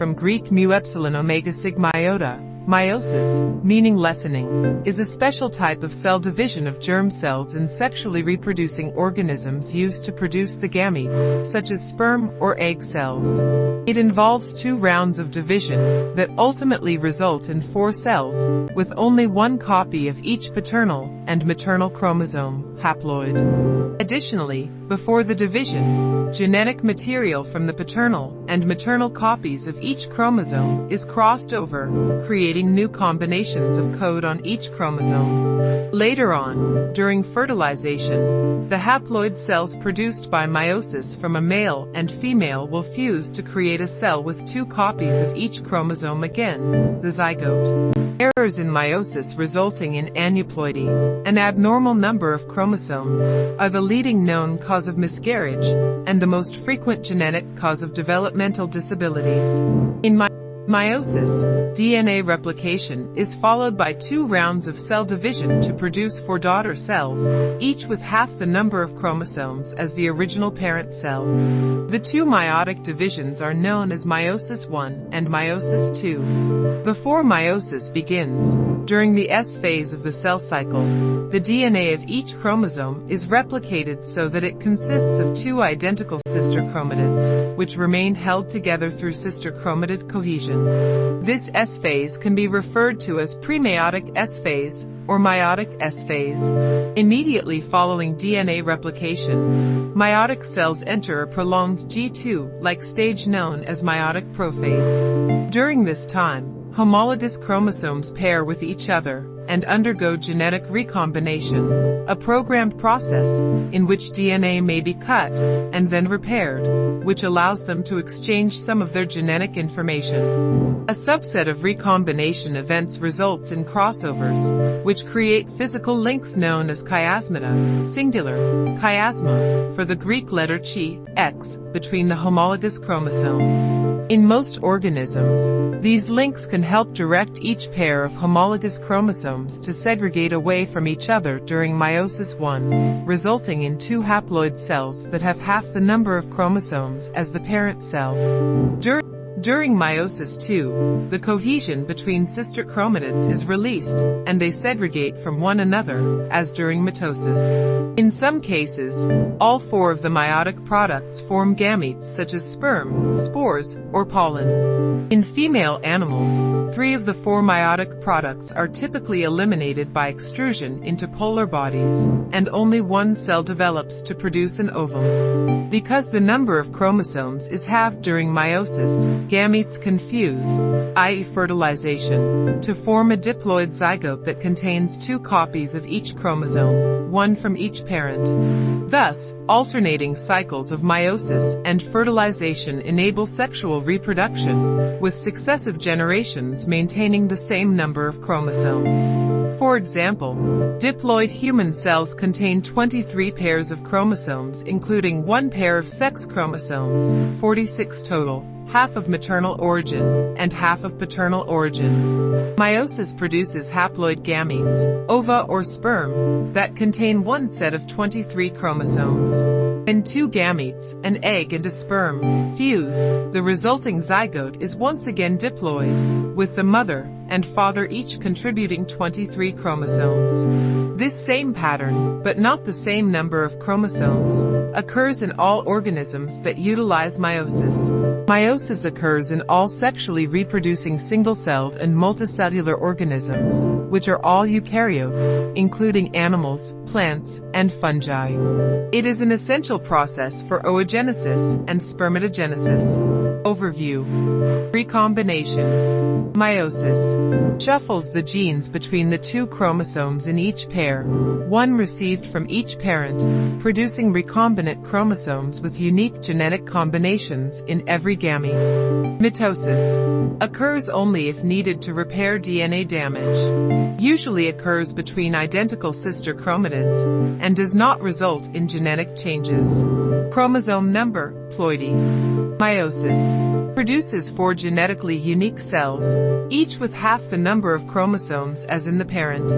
from Greek mu epsilon omega sigma iota, Meiosis, meaning lessening, is a special type of cell division of germ cells in sexually reproducing organisms used to produce the gametes, such as sperm or egg cells. It involves two rounds of division that ultimately result in four cells, with only one copy of each paternal and maternal chromosome, haploid. Additionally, before the division, genetic material from the paternal and maternal copies of each chromosome is crossed over, creating creating new combinations of code on each chromosome. Later on, during fertilization, the haploid cells produced by meiosis from a male and female will fuse to create a cell with two copies of each chromosome again, the zygote. Errors in meiosis resulting in aneuploidy, an abnormal number of chromosomes, are the leading known cause of miscarriage and the most frequent genetic cause of developmental disabilities. In Meiosis, DNA replication, is followed by two rounds of cell division to produce four daughter cells, each with half the number of chromosomes as the original parent cell. The two meiotic divisions are known as meiosis I and meiosis II. Before meiosis begins, during the S phase of the cell cycle, the DNA of each chromosome is replicated so that it consists of two identical sister chromatids, which remain held together through sister chromatid cohesion. This S phase can be referred to as premeiotic S phase or meiotic S phase. Immediately following DNA replication, meiotic cells enter a prolonged G2-like stage known as meiotic prophase. During this time, homologous chromosomes pair with each other and undergo genetic recombination, a programmed process in which DNA may be cut and then repaired, which allows them to exchange some of their genetic information. A subset of recombination events results in crossovers, which create physical links known as chiasmata, singular, chiasma, for the Greek letter chi, x, between the homologous chromosomes. In most organisms, these links can help direct each pair of homologous chromosomes to segregate away from each other during meiosis I, resulting in two haploid cells that have half the number of chromosomes as the parent cell. During during meiosis II, the cohesion between sister chromatids is released, and they segregate from one another, as during mitosis. In some cases, all four of the meiotic products form gametes such as sperm, spores, or pollen. In female animals, three of the four meiotic products are typically eliminated by extrusion into polar bodies, and only one cell develops to produce an ovum. Because the number of chromosomes is halved during meiosis, gametes confuse, i.e. fertilization, to form a diploid zygote that contains two copies of each chromosome, one from each parent. Thus, alternating cycles of meiosis and fertilization enable sexual reproduction, with successive generations maintaining the same number of chromosomes. For example, diploid human cells contain 23 pairs of chromosomes including one pair of sex chromosomes, 46 total, half of maternal origin, and half of paternal origin. Meiosis produces haploid gametes, ova or sperm, that contain one set of 23 chromosomes. When two gametes, an egg and a sperm, fuse, the resulting zygote is once again diploid, with the mother and father each contributing 23 chromosomes. This same pattern, but not the same number of chromosomes, occurs in all organisms that utilize meiosis. Meiosis occurs in all sexually reproducing single-celled and multicellular organisms, which are all eukaryotes, including animals, plants, and fungi. It is an essential process for oogenesis and spermatogenesis. Overview. Recombination. Meiosis. Shuffles the genes between the two chromosomes in each pair, one received from each parent, producing recombinant chromosomes with unique genetic combinations in every gamete. Mitosis. Occurs only if needed to repair DNA damage. Usually occurs between identical sister chromatids and does not result in genetic changes. Chromosome number, ploidy. Meiosis. Produces four genetically unique cells, each with half the number of chromosomes as in the parent.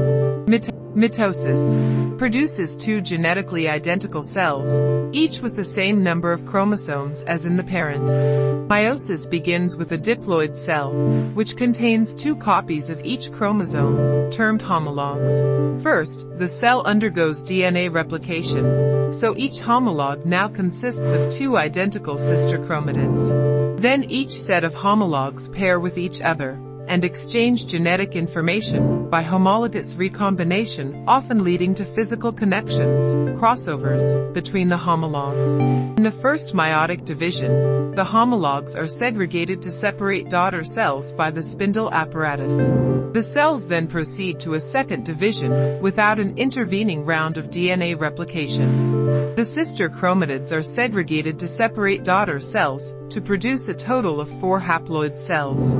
Mitosis produces two genetically identical cells, each with the same number of chromosomes as in the parent. Meiosis begins with a diploid cell, which contains two copies of each chromosome, termed homologs. First, the cell undergoes DNA replication, so each homolog now consists of two identical sister chromatids. Then each set of homologs pair with each other, and exchange genetic information by homologous recombination, often leading to physical connections, crossovers, between the homologs. In the first meiotic division, the homologs are segregated to separate daughter cells by the spindle apparatus. The cells then proceed to a second division without an intervening round of DNA replication. The sister chromatids are segregated to separate daughter cells to produce a total of four haploid cells.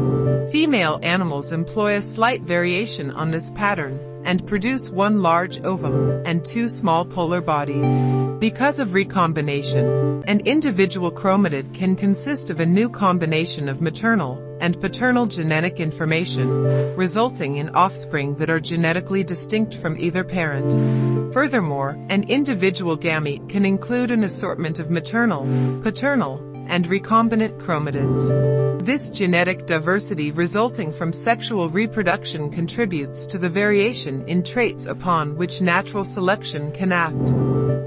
Female animals employ a slight variation on this pattern and produce one large ovum and two small polar bodies. Because of recombination, an individual chromatid can consist of a new combination of maternal and paternal genetic information, resulting in offspring that are genetically distinct from either parent. Furthermore, an individual gamete can include an assortment of maternal, paternal, and recombinant chromatids. This genetic diversity resulting from sexual reproduction contributes to the variation in traits upon which natural selection can act.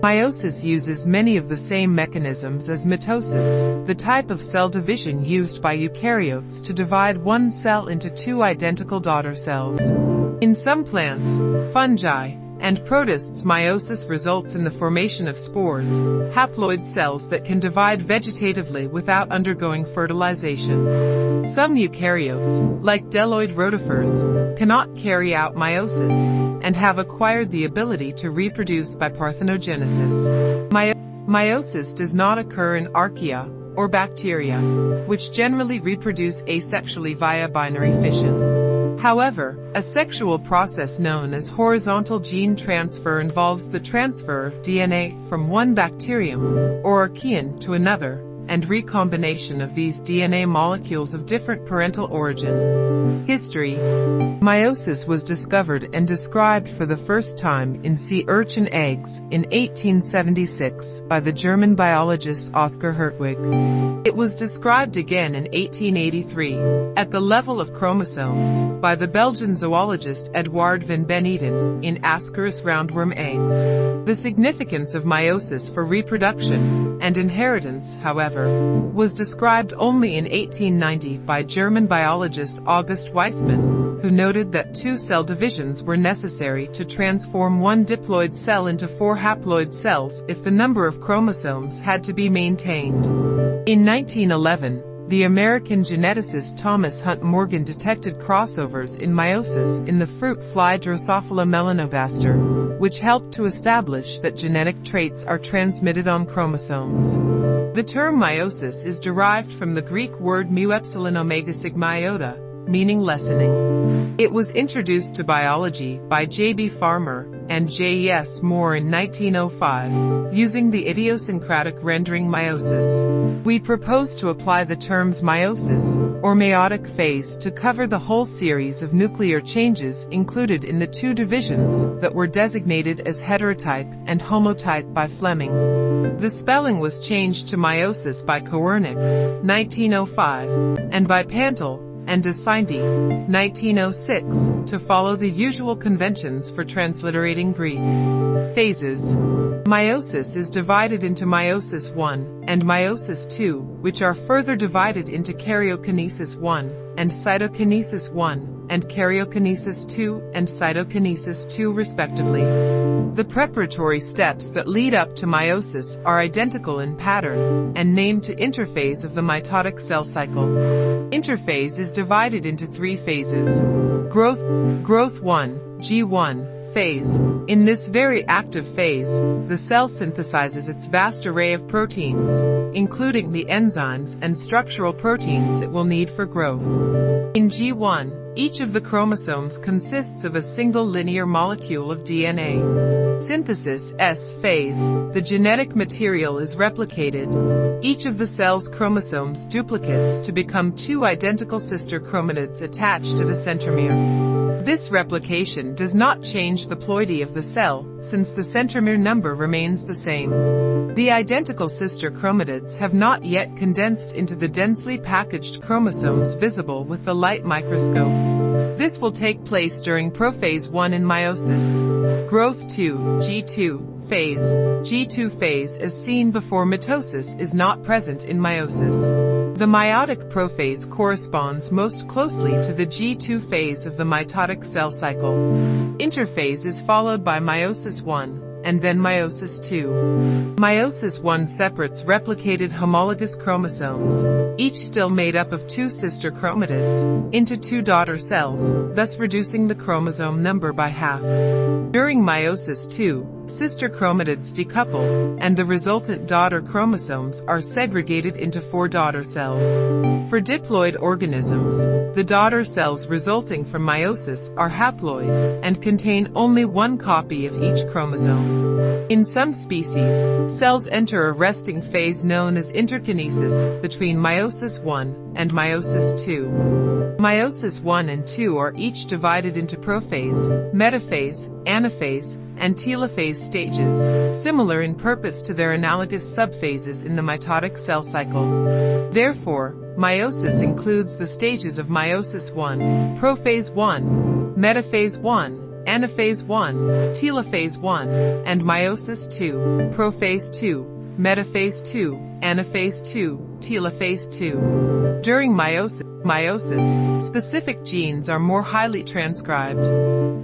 Meiosis uses many of the same mechanisms as mitosis, the type of cell division used by eukaryotes to divide one cell into two identical daughter cells. In some plants, fungi, and protists meiosis results in the formation of spores, haploid cells that can divide vegetatively without undergoing fertilization. Some eukaryotes, like bdelloid rotifers, cannot carry out meiosis and have acquired the ability to reproduce by parthenogenesis. meiosis does not occur in archaea or bacteria, which generally reproduce asexually via binary fission. However, a sexual process known as horizontal gene transfer involves the transfer of DNA from one bacterium or archaean to another, and recombination of these DNA molecules of different parental origin. History Meiosis was discovered and described for the first time in sea urchin eggs in 1876 by the German biologist Oskar Hertwig. It was described again in 1883 at the level of chromosomes by the Belgian zoologist Edouard van Beneden in Ascaris roundworm eggs. The significance of meiosis for reproduction and inheritance, however, was described only in 1890 by German biologist August Weismann, who noted that two cell divisions were necessary to transform one diploid cell into four haploid cells if the number of chromosomes had to be maintained. In 1911, the American geneticist Thomas Hunt Morgan detected crossovers in meiosis in the fruit fly Drosophila melanogaster, which helped to establish that genetic traits are transmitted on chromosomes. The term meiosis is derived from the Greek word mu epsilon omega sigma iota, meaning lessening. It was introduced to biology by J.B. Farmer and J.E.S. Moore in 1905, using the idiosyncratic rendering meiosis. We propose to apply the terms meiosis, or meiotic phase, to cover the whole series of nuclear changes included in the two divisions that were designated as heterotype and homotype by Flemming. The spelling was changed to meiosis by Koernicke, 1905, and by Pantel, and De Sinety, 1906, to follow the usual conventions for transliterating Greek. Phases. Meiosis is divided into meiosis 1 and meiosis 2, which are further divided into karyokinesis 1 and cytokinesis 1 and karyokinesis 2 and cytokinesis 2 respectively. The preparatory steps that lead up to meiosis are identical in pattern and named to interphase of the mitotic cell cycle. Interphase is divided into three phases. Growth, growth 1, G1, phase. In this very active phase, the cell synthesizes its vast array of proteins, including the enzymes and structural proteins it will need for growth. In G1, each of the chromosomes consists of a single linear molecule of DNA. Synthesis S phase, the genetic material is replicated. Each of the cell's chromosomes duplicates to become two identical sister chromatids attached to the centromere. This replication does not change the ploidy of the cell, since the centromere number remains the same. The identical sister chromatids have not yet condensed into the densely packaged chromosomes visible with the light microscope. This will take place during prophase 1 in meiosis. Growth 2, G2, phase, G2 phase as seen before mitosis is not present in meiosis. The meiotic prophase corresponds most closely to the G2 phase of the mitotic cell cycle. Interphase is followed by meiosis 1, and then meiosis 2. Meiosis 1 separates replicated homologous chromosomes, each still made up of two sister chromatids, into two daughter cells, thus reducing the chromosome number by half. During meiosis 2, sister chromatids decouple, and the resultant daughter chromosomes are segregated into four daughter cells. For diploid organisms, the daughter cells resulting from meiosis are haploid and contain only one copy of each chromosome. In some species, cells enter a resting phase known as interkinesis between meiosis 1 and meiosis 2. Meiosis 1 and 2 are each divided into prophase, metaphase, anaphase, and telophase stages, similar in purpose to their analogous subphases in the mitotic cell cycle. Therefore, meiosis includes the stages of meiosis 1, prophase 1, metaphase 1, anaphase 1, telophase 1, and meiosis 2, prophase 2, metaphase 2, anaphase 2, telophase 2. During meiosis, meiosis, specific genes are more highly transcribed.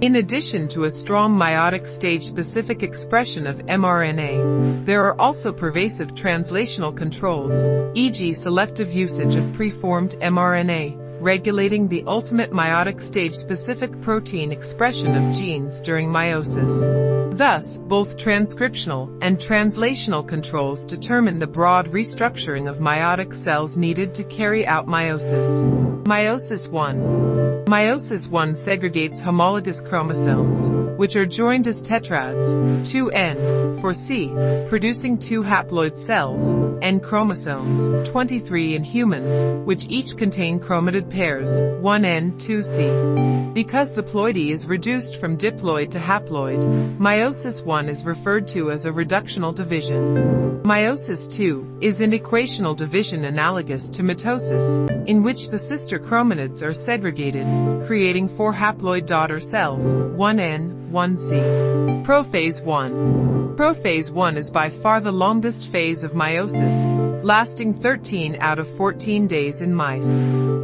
In addition to a strong meiotic stage-specific expression of mRNA, there are also pervasive translational controls, e.g. selective usage of preformed mRNA, regulating the ultimate meiotic stage-specific protein expression of genes during meiosis. Thus, both transcriptional and translational controls determine the broad restructuring of meiotic cells needed to carry out meiosis. Meiosis 1 Meiosis 1 segregates homologous chromosomes, which are joined as tetrads, 2N, four C, producing two haploid cells, N chromosomes, 23 in humans, which each contain chromatid pairs, 1N, 2C. Because the ploidy is reduced from diploid to haploid, meiosis 1 is referred to as a reductional division. Meiosis 2 is an equational division analogous to mitosis, in which the sister chromatids are segregated, creating four haploid daughter cells, 1N, 1C. Prophase 1. Prophase 1 is by far the longest phase of meiosis, lasting 13 out of 14 days in mice.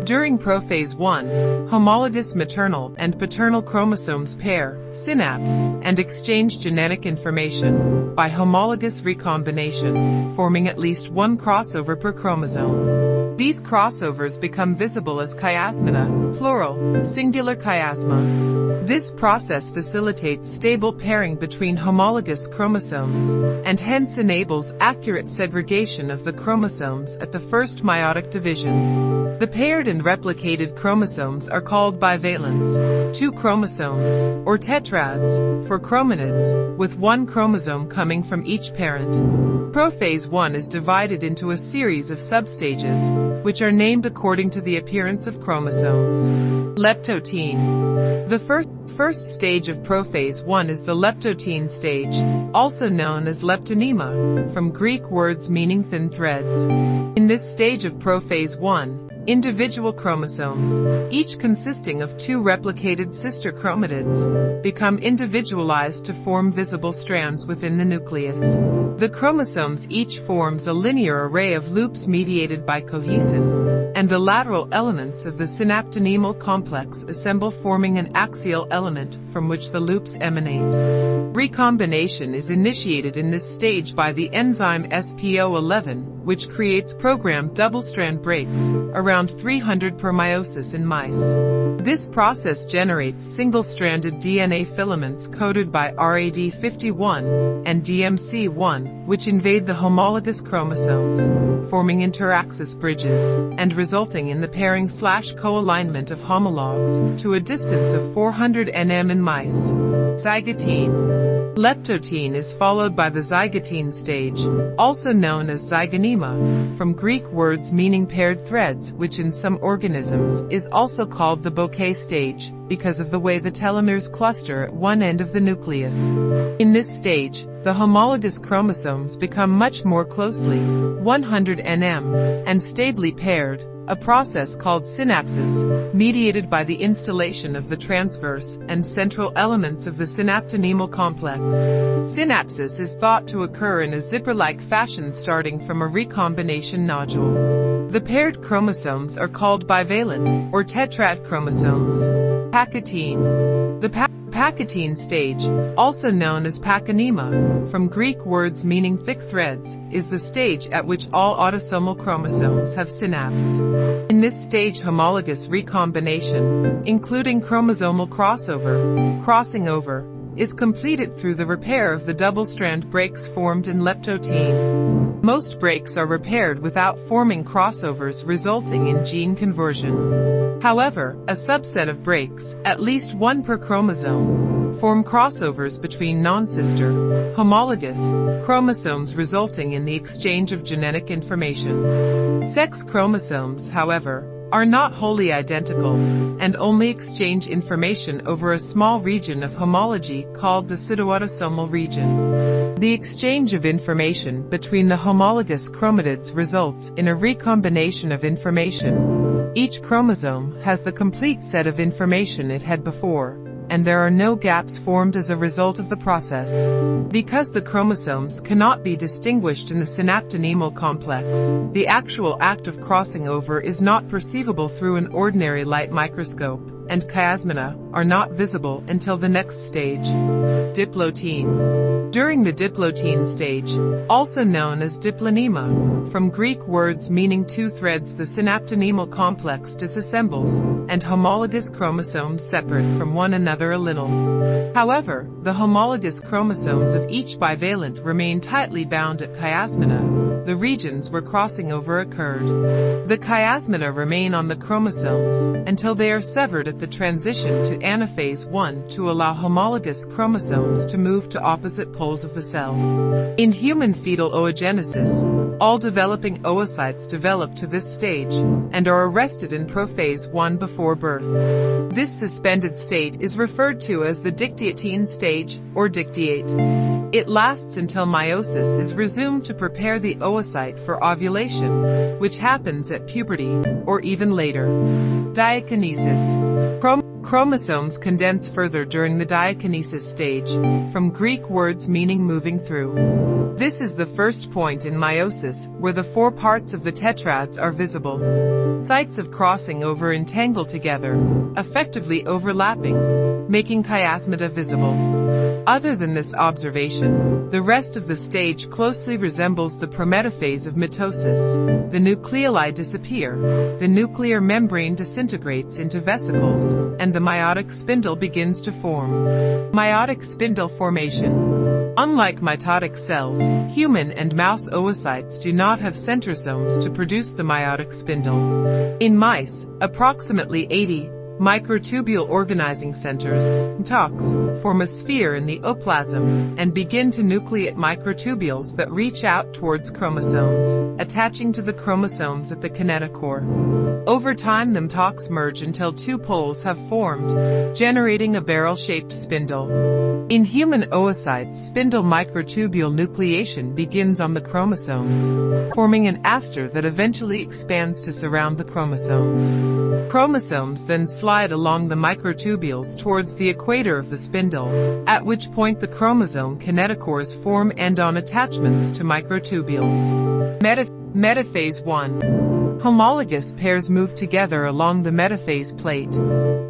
During prophase 1, homologous maternal and paternal chromosomes pair, synapse, and exchange genetic information by homologous recombination, forming at least one crossover per chromosome. These crossovers become visible as chiasmata, plural, singular chiasma. This process facilitates stable pairing between homologous chromosomes, and hence enables accurate segregation of the chromosomes at the first meiotic division. The paired and replicated chromosomes are called bivalents, two chromosomes, or tetrads, four chromatids, with one chromosome coming from each parent. Prophase 1 is divided into a series of substages, which are named according to the appearance of chromosomes. Leptotene. The first first stage of prophase 1 is the leptotene stage, also known as leptonema, from Greek words meaning thin threads. In this stage of prophase 1, individual chromosomes, each consisting of two replicated sister chromatids, become individualized to form visible strands within the nucleus. The chromosomes each forms a linear array of loops mediated by cohesin, and the lateral elements of the synaptonemal complex assemble forming an axial element from which the loops emanate. Recombination is initiated in this stage by the enzyme SPO11, which creates programmed double-strand breaks around around 300 per meiosis in mice. This process generates single-stranded DNA filaments coded by RAD51 and DMC1, which invade the homologous chromosomes, forming interaxis bridges, and resulting in the pairing slash co-alignment of homologs to a distance of 400 nm in mice. Zygotene Leptotene is followed by the zygotene stage, also known as zygonema, from Greek words meaning paired threads, which in some organisms is also called the bouquet stage, because of the way the telomeres cluster at one end of the nucleus. In this stage, the homologous chromosomes become much more closely, 100 nm, and stably paired, a process called synapsis, mediated by the installation of the transverse and central elements of the synaptonemal complex. Synapsis is thought to occur in a zipper-like fashion starting from a recombination nodule. The paired chromosomes are called bivalent or tetrad chromosomes. Pachytene. The pa Pachytene stage, also known as pachynema, from Greek words meaning thick threads, is the stage at which all autosomal chromosomes have synapsed. In this stage homologous recombination, including chromosomal crossover, crossing over, is completed through the repair of the double-strand breaks formed in leptotene. Most breaks are repaired without forming crossovers resulting in gene conversion. However, a subset of breaks, at least one per chromosome, form crossovers between non-sister, homologous, chromosomes resulting in the exchange of genetic information. Sex chromosomes, however, are not wholly identical and only exchange information over a small region of homology called the pseudoautosomal region. The exchange of information between the homologous chromatids results in a recombination of information. Each chromosome has the complete set of information it had before, and there are no gaps formed as a result of the process. Because the chromosomes cannot be distinguished in the synaptonemal complex, the actual act of crossing over is not perceivable through an ordinary light microscope and chiasmata are not visible until the next stage. Diplotene. During the diplotene stage, also known as diplonema, from Greek words meaning two threads the synaptonemal complex disassembles, and homologous chromosomes separate from one another a little. However, the homologous chromosomes of each bivalent remain tightly bound at chiasmata, the regions where crossing over occurred. The chiasmata remain on the chromosomes until they are severed at the transition to anaphase 1 to allow homologous chromosomes to move to opposite poles of the cell. In human fetal oogenesis, all developing oocytes develop to this stage and are arrested in prophase 1 before birth. This suspended state is referred to as the dictyotene stage or dictyate. It lasts until meiosis is resumed to prepare the oocyte for ovulation, which happens at puberty or even later. Diakinesis chromosomes condense further during the diakinesis stage, from Greek words meaning moving through. This is the first point in meiosis, where the four parts of the tetrads are visible. Sites of crossing over entangle together, effectively overlapping, making chiasmata visible. Other than this observation, the rest of the stage closely resembles the prometaphase of mitosis. The nucleoli disappear, the nuclear membrane disintegrates into vesicles, and the meiotic spindle begins to form. Meiotic spindle formation. Unlike mitotic cells, human and mouse oocytes do not have centrosomes to produce the meiotic spindle. In mice, approximately 80 Microtubule organizing centers, MTOCs, form a sphere in the ooplasm and begin to nucleate microtubules that reach out towards chromosomes, attaching to the chromosomes at the kinetochore. Over time the MTOCs merge until two poles have formed, generating a barrel-shaped spindle. In human oocytes, spindle microtubule nucleation begins on the chromosomes, forming an aster that eventually expands to surround the chromosomes. Chromosomes then slide along the microtubules towards the equator of the spindle, at which point the chromosome kinetochores form end-on attachments to microtubules. Metaphase 1 Homologous pairs move together along the metaphase plate.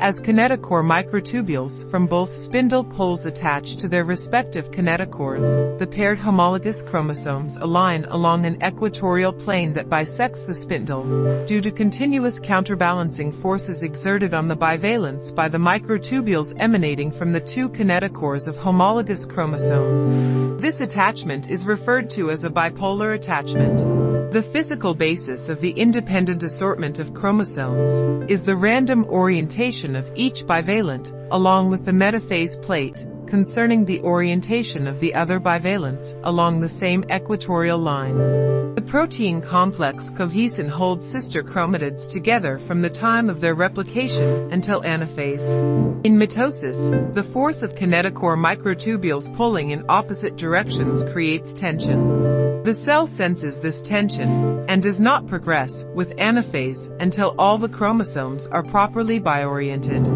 As kinetochore microtubules from both spindle poles attach to their respective kinetochores, the paired homologous chromosomes align along an equatorial plane that bisects the spindle, due to continuous counterbalancing forces exerted on the bivalents by the microtubules emanating from the two kinetochores of homologous chromosomes. This attachment is referred to as a bipolar attachment. The physical basis of the independent assortment of chromosomes is the random orientation of each bivalent, along with the metaphase plate, concerning the orientation of the other bivalents along the same equatorial line. The protein complex cohesin holds sister chromatids together from the time of their replication until anaphase. In mitosis, the force of kinetochore microtubules pulling in opposite directions creates tension. The cell senses this tension and does not progress with anaphase until all the chromosomes are properly bioriented.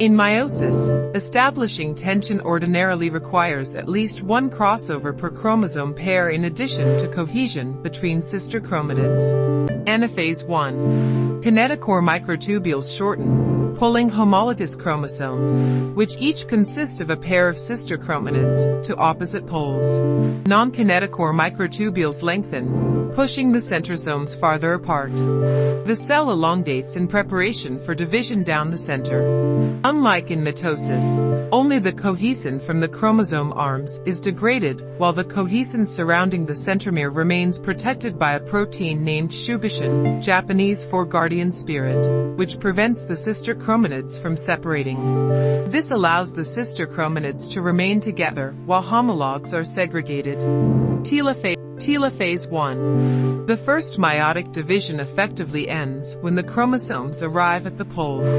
In meiosis, establishing tension ordinarily requires at least one crossover per chromosome pair in addition to cohesion between sister chromatids. Anaphase 1. Kinetochore microtubules shorten, pulling homologous chromosomes, which each consist of a pair of sister chromatids, to opposite poles. Non-kinetochore microtubules lengthen, pushing the centrosomes farther apart. The cell elongates in preparation for division down the center. Unlike in mitosis, only the cohesin from the chromosome arms is degraded while the cohesin surrounding the centromere remains protected by a protein named shugoshin, Japanese for guardian spirit, which prevents the sister chromatids from separating. This allows the sister chromatids to remain together while homologs are segregated. Telophase Telophase 1. The first meiotic division effectively ends when the chromosomes arrive at the poles.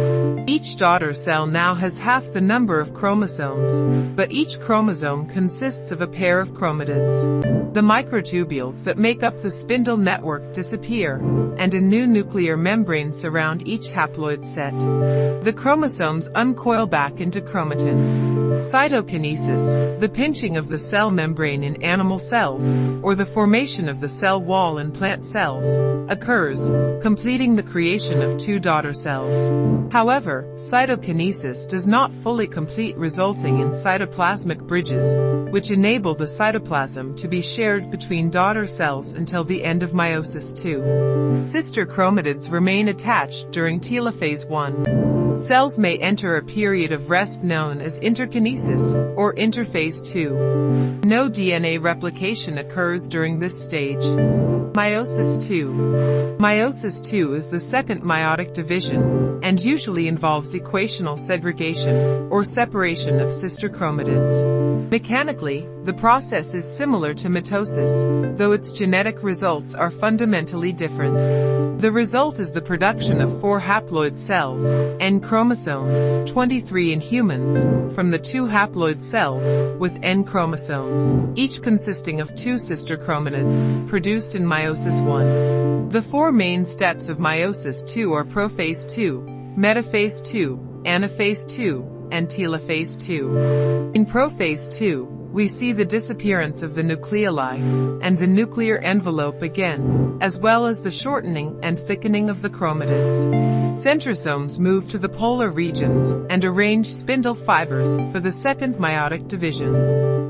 Each daughter cell now has half the number of chromosomes, but each chromosome consists of a pair of chromatids. The microtubules that make up the spindle network disappear, and a new nuclear membrane surround each haploid set. The chromosomes uncoil back into chromatin. Cytokinesis, the pinching of the cell membrane in animal cells, or the formation of the cell wall in plant cells, occurs, completing the creation of two daughter cells. However, cytokinesis does not fully complete resulting in cytoplasmic bridges, which enable the cytoplasm to be shared between daughter cells until the end of meiosis II. Sister chromatids remain attached during telophase I. Cells may enter a period of rest known as interkinesis or interphase 2. No DNA replication occurs during this stage. Meiosis II. Meiosis II is the second meiotic division and usually involves equational segregation or separation of sister chromatids. Mechanically, the process is similar to mitosis, though its genetic results are fundamentally different. The result is the production of four haploid cells, N chromosomes, 23 in humans, from the two haploid cells, with N chromosomes, each consisting of two sister chromatids, produced in meiosis 1. The four main steps of meiosis 2 are prophase 2, metaphase 2, anaphase 2, and telophase 2. In prophase 2, we see the disappearance of the nucleoli and the nuclear envelope again, as well as the shortening and thickening of the chromatids. Centrosomes move to the polar regions and arrange spindle fibers for the second meiotic division.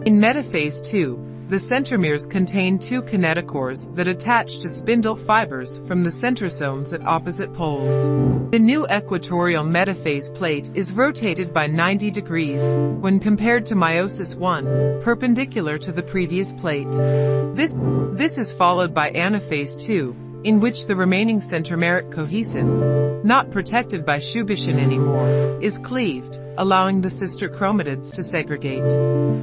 In metaphase 2, the centromeres contain two kinetochores that attach to spindle fibers from the centrosomes at opposite poles. The new equatorial metaphase plate is rotated by 90 degrees when compared to meiosis 1, perpendicular to the previous plate. This, this is followed by anaphase 2, in which the remaining centromeric cohesin, not protected by shugoshin anymore, is cleaved, allowing the sister chromatids to segregate.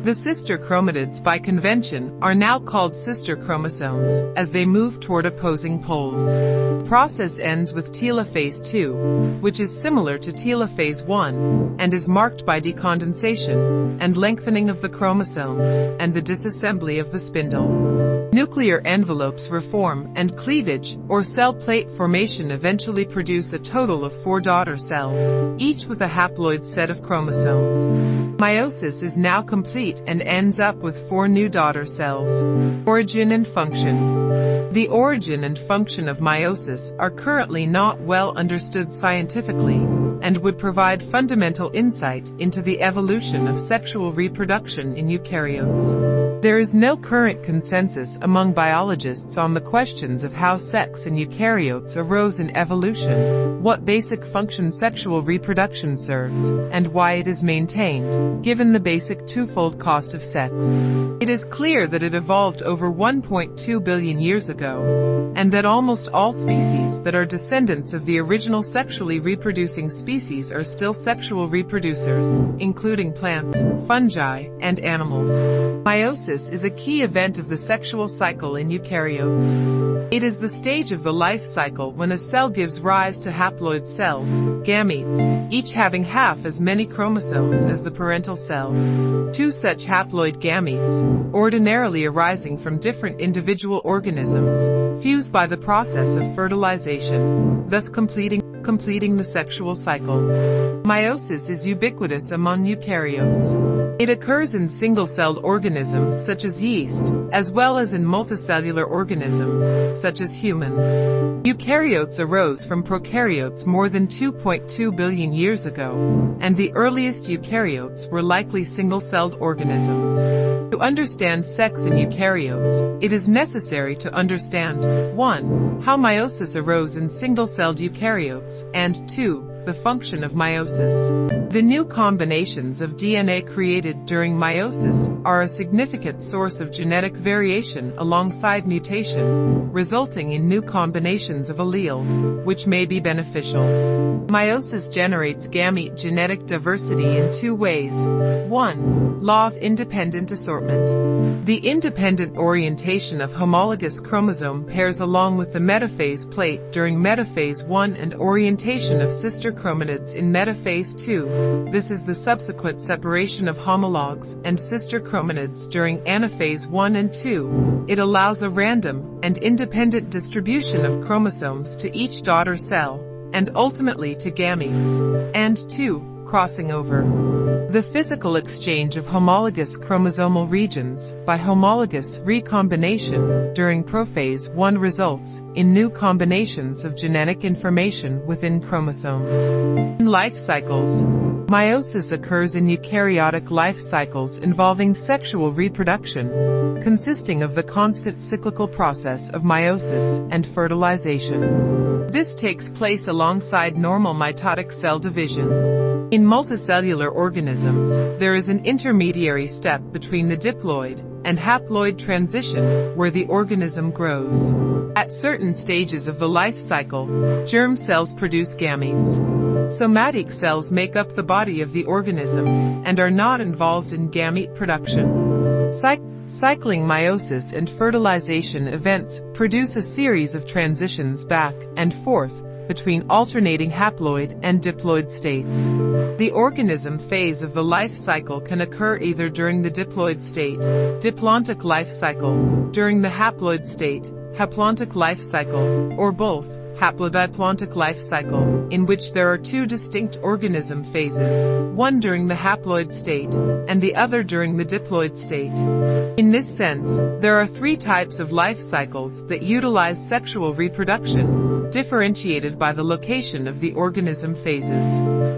The sister chromatids by convention are now called sister chromosomes as they move toward opposing poles. Process ends with telophase 2, which is similar to telophase 1 and is marked by decondensation and lengthening of the chromosomes and the disassembly of the spindle. Nuclear envelopes reform and cleavage or cell plate formation eventually produce a total of four daughter cells, each with a haploid set of chromosomes. Meiosis is now complete and ends up with four new daughter cells. Origin and function. The origin and function of meiosis are currently not well understood scientifically and would provide fundamental insight into the evolution of sexual reproduction in eukaryotes. There is no current consensus among biologists on the questions of how sex in eukaryotes arose in evolution, what basic function sexual reproduction serves, and why it is maintained, given the basic twofold cost of sex. It is clear that it evolved over 1.2 billion years ago, and that almost all species that are descendants of the original sexually reproducing species are still sexual reproducers, including plants, fungi, and animals. Meiosis is a key event of the sexual cycle in eukaryotes. It is the stage of the life cycle when a cell gives rise to haploid cells, gametes, each having half as many chromosomes as the parental cell. Two such haploid gametes, ordinarily arising from different individual organisms, fuse by the process of fertilization, thus completing completing the sexual cycle. Meiosis is ubiquitous among eukaryotes. It occurs in single-celled organisms such as yeast, as well as in multicellular organisms, such as humans. Eukaryotes arose from prokaryotes more than 2.2 billion years ago, and the earliest eukaryotes were likely single-celled organisms. To understand sex in eukaryotes, it is necessary to understand 1. How meiosis arose in single-celled eukaryotes, and 2 the function of meiosis. The new combinations of DNA created during meiosis are a significant source of genetic variation alongside mutation, resulting in new combinations of alleles, which may be beneficial. Meiosis generates gamete genetic diversity in two ways. 1. Law of independent assortment. The independent orientation of homologous chromosome pairs along with the metaphase plate during metaphase 1 and orientation of sister chromatids in metaphase 2. This is the subsequent separation of homologs and sister chromatids during anaphase 1 and 2. It allows a random and independent distribution of chromosomes to each daughter cell and ultimately to gametes. And 2 crossing over. The physical exchange of homologous chromosomal regions by homologous recombination during prophase 1 results in new combinations of genetic information within chromosomes. In life cycles, meiosis occurs in eukaryotic life cycles involving sexual reproduction, consisting of the constant cyclical process of meiosis and fertilization. This takes place alongside normal mitotic cell division. In multicellular organisms, there is an intermediary step between the diploid and haploid transition where the organism grows. At certain stages of the life cycle, germ cells produce gametes. Somatic cells make up the body of the organism and are not involved in gamete production. Cy cycling meiosis and fertilization events produce a series of transitions back and forth between alternating haploid and diploid states. The organism phase of the life cycle can occur either during the diploid state, diplontic life cycle, during the haploid state, haplontic life cycle, or both haplodiplontic life cycle, in which there are two distinct organism phases, one during the haploid state and the other during the diploid state. In this sense, there are three types of life cycles that utilize sexual reproduction, differentiated by the location of the organism phases.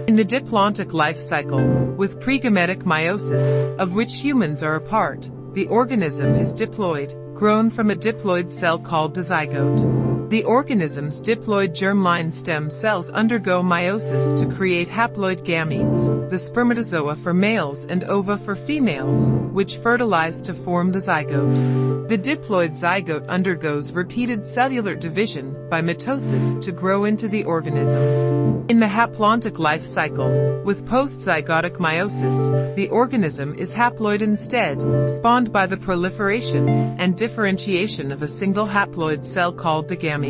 In the diplontic life cycle, with pregametic meiosis, of which humans are a part, the organism is diploid, grown from a diploid cell called the zygote. The organism's diploid germline stem cells undergo meiosis to create haploid gametes, the spermatozoa for males and ova for females, which fertilize to form the zygote. The diploid zygote undergoes repeated cellular division by mitosis to grow into the organism. In the haplontic life cycle, with postzygotic meiosis, the organism is haploid instead, spawned by the proliferation and differentiation of a single haploid cell called the gamete.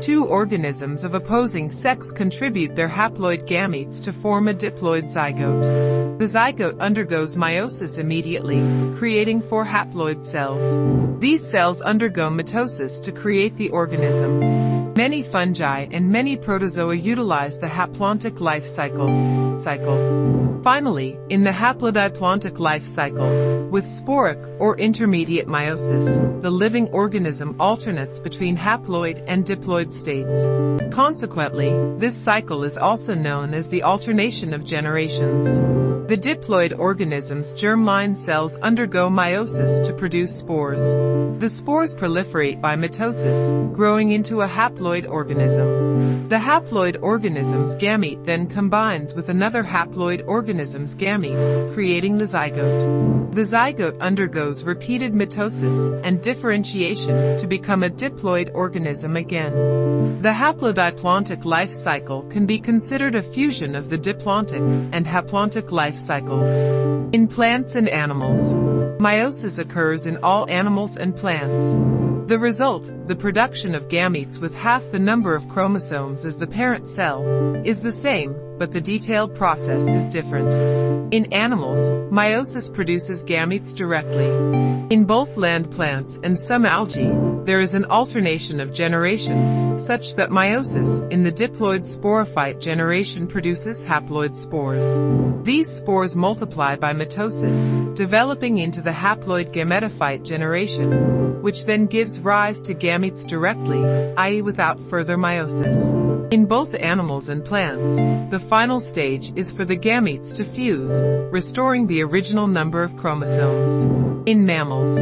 Two organisms of opposing sex contribute their haploid gametes to form a diploid zygote. The zygote undergoes meiosis immediately, creating four haploid cells. These cells undergo mitosis to create the organism. Many fungi and many protozoa utilize the haplontic life cycle. Cycle. Finally, in the haplodiplontic life cycle, with sporic or intermediate meiosis, the living organism alternates between haploid and diploid states. Consequently, this cycle is also known as the alternation of generations. The diploid organism's germline cells undergo meiosis to produce spores. The spores proliferate by mitosis, growing into a haploid organism. The haploid organism's gamete then combines with another haploid organism's gamete, creating the zygote. The zygote undergoes repeated mitosis and differentiation to become a diploid organism again. The haplodiplontic life cycle can be considered a fusion of the diplontic and haplontic life cycles. In plants and animals, meiosis occurs in all animals and plants. The result, the production of gametes with half the number of chromosomes as the parent cell, is the same, but the detailed process is different. In animals, meiosis produces gametes directly. In both land plants and some algae, there is an alternation of generations, such that meiosis in the diploid sporophyte generation produces haploid spores. These spores multiply by mitosis, developing into the haploid gametophyte generation, which then gives rise to gametes directly, i.e. without further meiosis. In both animals and plants, the final stage is for the gametes to fuse, restoring the original number of chromosomes. In mammals,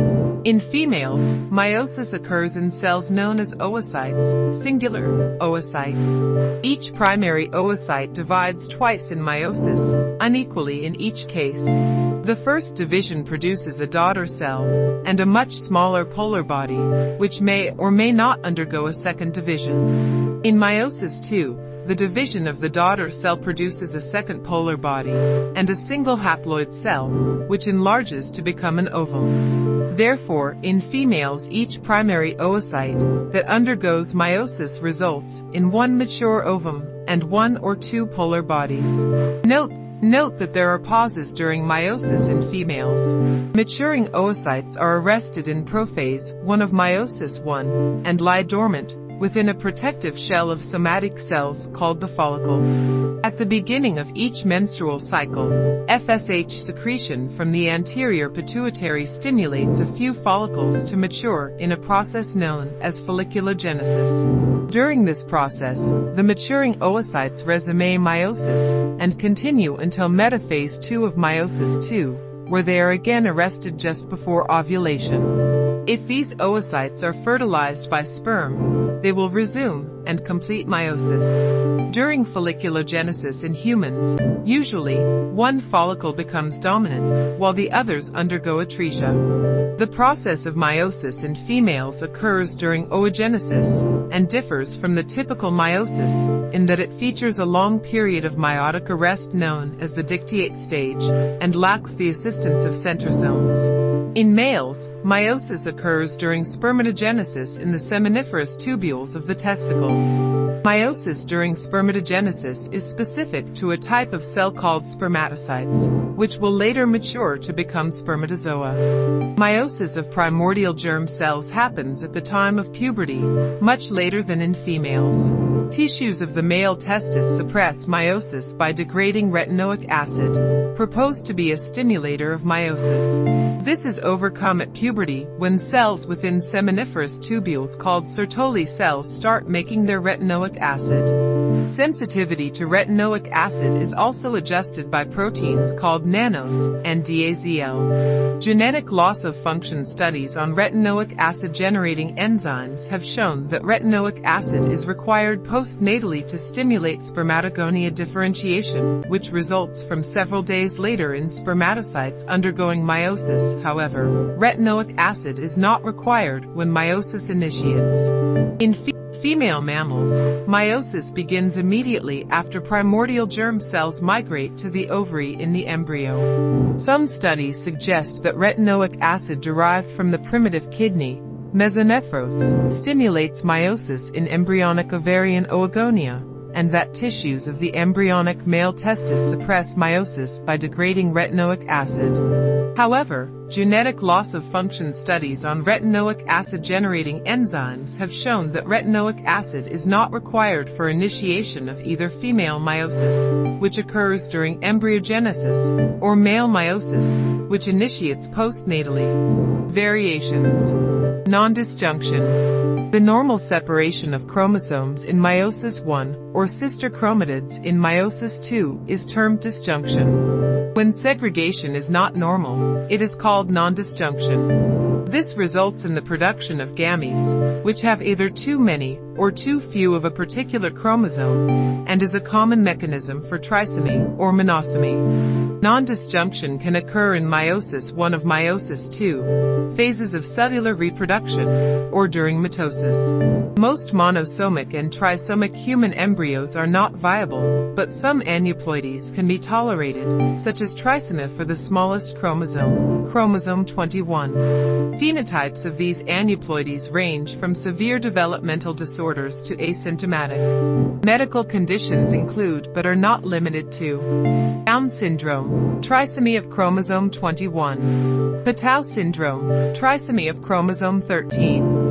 in females, meiosis occurs in cells known as oocytes, singular, oocyte. Each primary oocyte divides twice in meiosis, unequally in each case. The first division produces a daughter cell and a much smaller polar body, which may or may not undergo a second division. In meiosis II, the division of the daughter cell produces a second polar body and a single haploid cell, which enlarges to become an ovum. Therefore, in females each primary oocyte that undergoes meiosis results in one mature ovum and one or two polar bodies. Note Note that there are pauses during meiosis in females. Maturing oocytes are arrested in prophase 1 of meiosis 1 and lie dormant within a protective shell of somatic cells called the follicle. At the beginning of each menstrual cycle, FSH secretion from the anterior pituitary stimulates a few follicles to mature in a process known as folliculogenesis. During this process, the maturing oocytes resume meiosis and continue until metaphase 2 of meiosis 2, where they are again arrested just before ovulation. If these oocytes are fertilized by sperm, they will resume and complete meiosis. During folliculogenesis in humans, usually, one follicle becomes dominant, while the others undergo atresia. The process of meiosis in females occurs during oogenesis and differs from the typical meiosis in that it features a long period of meiotic arrest known as the dictyate stage and lacks the assistance of centrosomes. In males, meiosis occurs during spermatogenesis in the seminiferous tubules of the testicles. Meiosis during spermatogenesis is specific to a type of cell called spermatocytes, which will later mature to become spermatozoa. Meiosis of primordial germ cells happens at the time of puberty, much later than in females. Tissues of the male testis suppress meiosis by degrading retinoic acid, proposed to be a stimulator of meiosis. This is overcome at puberty when cells within seminiferous tubules called Sertoli cells start making their retinoic acid. Sensitivity to retinoic acid is also adjusted by proteins called nanos and DAZL. Genetic loss of function studies on retinoic acid generating enzymes have shown that retinoic acid is required postnatally to stimulate spermatogonia differentiation, which results from several days later in spermatocytes undergoing meiosis, however retinoic acid is not required when meiosis initiates. In fe female mammals, meiosis begins immediately after primordial germ cells migrate to the ovary in the embryo. Some studies suggest that retinoic acid derived from the primitive kidney, mesonephros, stimulates meiosis in embryonic ovarian oogonia, and that tissues of the embryonic male testis suppress meiosis by degrading retinoic acid. However, genetic loss of function studies on retinoic acid generating enzymes have shown that retinoic acid is not required for initiation of either female meiosis, which occurs during embryogenesis, or male meiosis, which initiates postnatally. Variations. Non-disjunction. The normal separation of chromosomes in meiosis I, or sister chromatids in meiosis II, is termed disjunction. When segregation is not normal, it is called non-disjunction. This results in the production of gametes, which have either too many or too few of a particular chromosome, and is a common mechanism for trisomy or monosomy. Non-disjunction can occur in meiosis 1 of meiosis 2, phases of cellular reproduction, or during mitosis. Most monosomic and trisomic human embryos are not viable, but some aneuploidies can be tolerated, such as trisomy for the smallest chromosome, chromosome 21. Phenotypes of these aneuploidies range from severe developmental disorders to asymptomatic. Medical conditions include but are not limited to Down syndrome, trisomy of chromosome 21, Patau syndrome, trisomy of chromosome 13,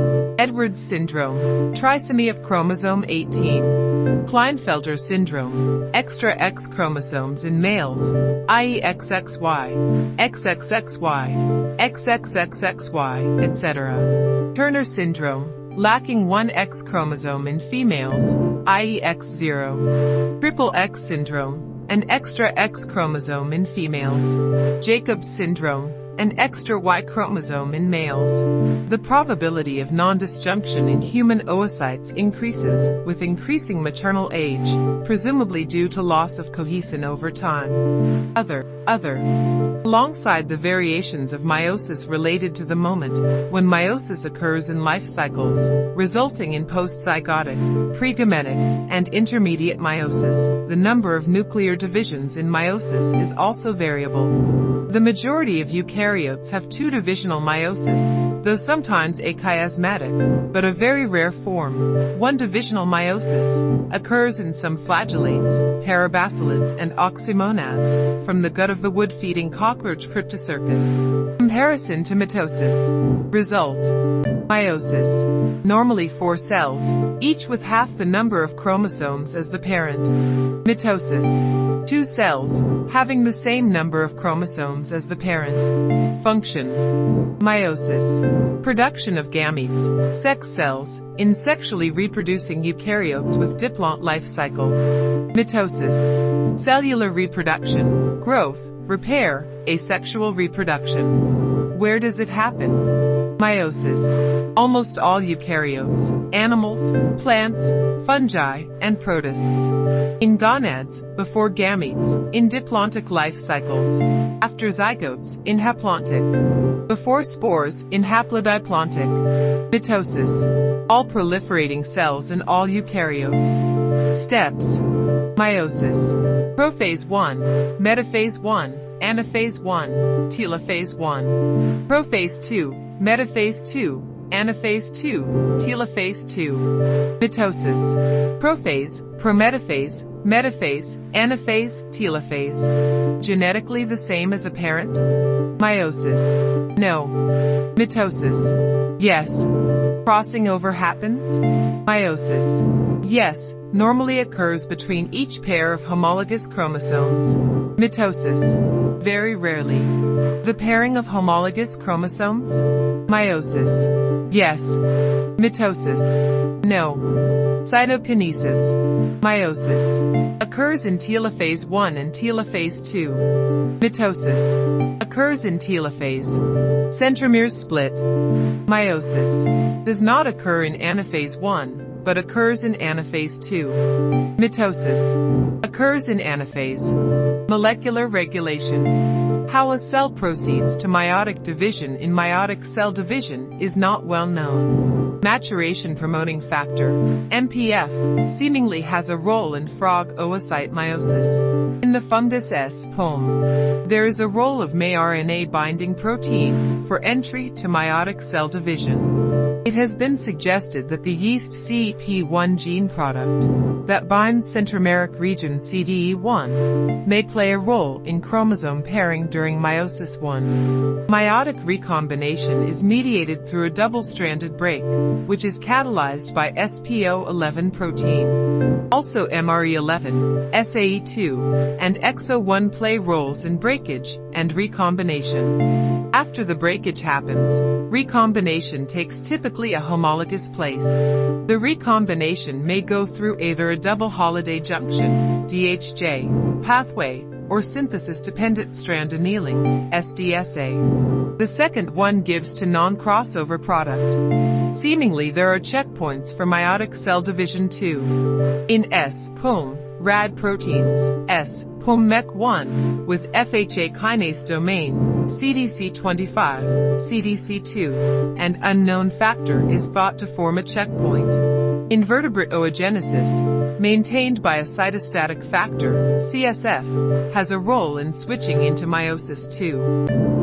Edwards syndrome, trisomy of chromosome 18, Klinefelter syndrome, extra X chromosomes in males, i.e. XXY, XXXY, XXXXY, etc. Turner syndrome, lacking one X chromosome in females, i.e. X0. Triple X syndrome, an extra X chromosome in females. Jacobs syndrome, an extra Y chromosome in males. The probability of non-disjunction in human oocytes increases with increasing maternal age, presumably due to loss of cohesin over time. Other, other. Alongside the variations of meiosis related to the moment when meiosis occurs in life cycles, resulting in postzygotic, pregametic, and intermediate meiosis, the number of nuclear divisions in meiosis is also variable. The majority of eukaryotes have two-divisional meiosis, though sometimes achiasmatic, but a very rare form, one-divisional meiosis, occurs in some flagellates, parabasalids, and oxymonads, from the gut of the wood-feeding cockroach Cryptocercus. Comparison to mitosis. Result. Meiosis. Normally four cells, each with half the number of chromosomes as the parent. Mitosis. Two cells, having the same number of chromosomes as the parent. Function. Meiosis. Production of gametes, sex cells, in sexually reproducing eukaryotes with diplont life cycle. Mitosis. Cellular reproduction, growth, repair, asexual reproduction. Where does it happen? Meiosis. Almost all eukaryotes, animals, plants, fungi, and protists. In gonads, before gametes, in diplontic life cycles. After zygotes, in haplontic. Before spores, in haplodiplontic. Mitosis. All proliferating cells in all eukaryotes. Steps. Meiosis. Prophase 1, metaphase 1, anaphase 1, telophase 1. Prophase 2, metaphase 2, anaphase 2, telophase 2. Mitosis. Prophase, prometaphase, metaphase, anaphase, telophase. Genetically the same as a parent? Meiosis. No. Mitosis. Yes. Crossing over happens? Meiosis. Yes, normally occurs between each pair of homologous chromosomes. Mitosis. Very rarely. The pairing of homologous chromosomes? Meiosis. Yes. Mitosis. No. Cytokinesis. Meiosis. Occurs in telophase 1 and telophase 2. Mitosis. Occurs in telophase. Centromeres split. Meiosis. Does not occur in anaphase 1 but occurs in anaphase 2. Mitosis occurs in anaphase. Molecular regulation. How a cell proceeds to meiotic division in meiotic cell division is not well known. Maturation promoting factor, MPF, seemingly has a role in frog oocyte meiosis. In the fungus S. pombe, there is a role of mRNA binding protein for entry to meiotic cell division. It has been suggested that the yeast CEP1 gene product that binds centromeric region CDE1 may play a role in chromosome pairing during meiosis 1. Meiotic recombination is mediated through a double-stranded break, which is catalyzed by SPO11 protein. Also MRE11, SAE2, and EXO1 play roles in breakage and recombination. After the breakage happens, recombination takes typically a homologous place. The recombination may go through either a double Holliday junction, DHJ, pathway, or synthesis-dependent strand annealing, SDSA. The second one gives to non-crossover product. Seemingly there are checkpoints for meiotic cell division too. In S. pombe, RAD proteins, S. POMMEC1, with FHA kinase domain, CDC25, CDC2, and unknown factor is thought to form a checkpoint. Invertebrate oogenesis, maintained by a cytostatic factor, CSF, has a role in switching into meiosis II.